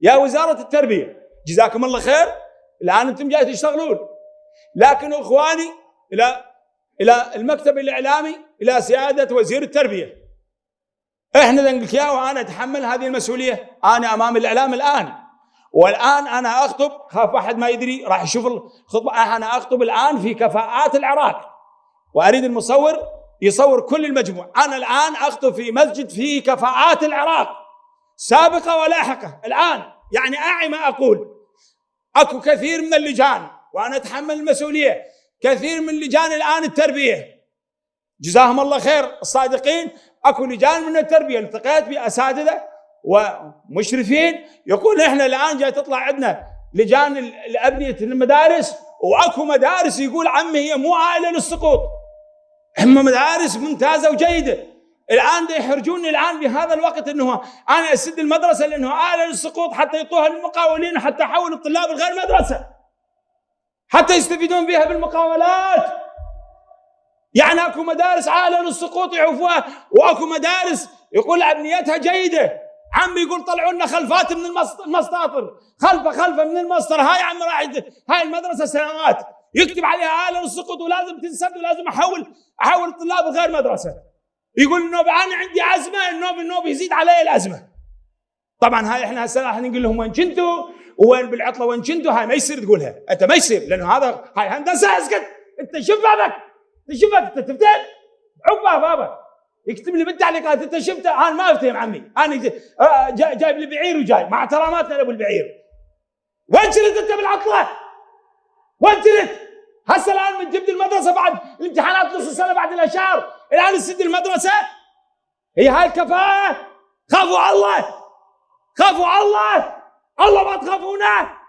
يا وزارة التربية جزاكم الله خير. الآن أنتم جاي تشتغلون. لكن إخواني إلى إلى المكتب الإعلامي إلى سيادة وزير التربية. إحنا لك يا وأنا أتحمل هذه المسؤولية. أنا أمام الإعلام الآن. والآن أنا أخطب خاف أحد ما يدري راح يشوف الخطبة. أنا أخطب الآن في كفاءات العراق. وأريد المصور يصور كل المجموع. أنا الآن أخطب في مسجد فيه كفاءات العراق. سابقة ولاحقة. الآن يعني أعي ما أقول. أكو كثير من اللجان وأنا أتحمل المسؤولية كثير من لجان الآن التربية. جزاهم الله خير الصادقين. أكو لجان من التربية التقيت بأساتذة ومشرفين يقول إحنا الآن جاي تطلع عندنا لجان الأبنية المدارس وأكو مدارس يقول عمي هي مو عائلة للسقوط. هم مدارس ممتازة وجيدة. الآن يحرجوني الآن بهذا الوقت إنه أنا أسد المدرسة لأنه عائله للسقوط حتى يعطوها للمقاولين وحتى احول الطلاب الغير مدرسة. حتى يستفيدون بها بالمقاولات. يعني أكو مدارس عائله للسقوط يعوفوها وأكو مدارس يقول ابنيتها جيدة. عمي يقول طلعوا لنا خلفات من المسطاطر خلفة خلفة من المسطر. هاي عمي راح هاي المدرسة سنوات. يكتب عليها آلة السقوط ولازم تنسد ولازم احول احول الطلاب غير مدرسة. يقول النوب أنا عندي ازمه النوب النوب يزيد علي الازمه طبعا هاي إحنا هسه راح نقول لهم وين كنتوا وين بالعطلة وين كنتوا هاي ما يصير تقولها. أنت ما يصير لأنه هذا هاي هندسة اسكت. أنت شوف بابك أنت شوف أنت تفتن عقبه بابا يكتب لي بالتعليقات أنت شفته؟ أنا ما أفتهم عمي. أنا آه، جايب لي بعير وجاي. مع احتراماتنا لأبو البعير. وين كنت أنت بالعطلة؟ وين كنت؟ هسه الآن من جبت المدرسة بعد الامتحانات نص السنة بعد الأشهر. الآن تسد المدرسة. هي هاي الكفاءة. خافوا على الله. خافوا على الله. الله ما تخافونه.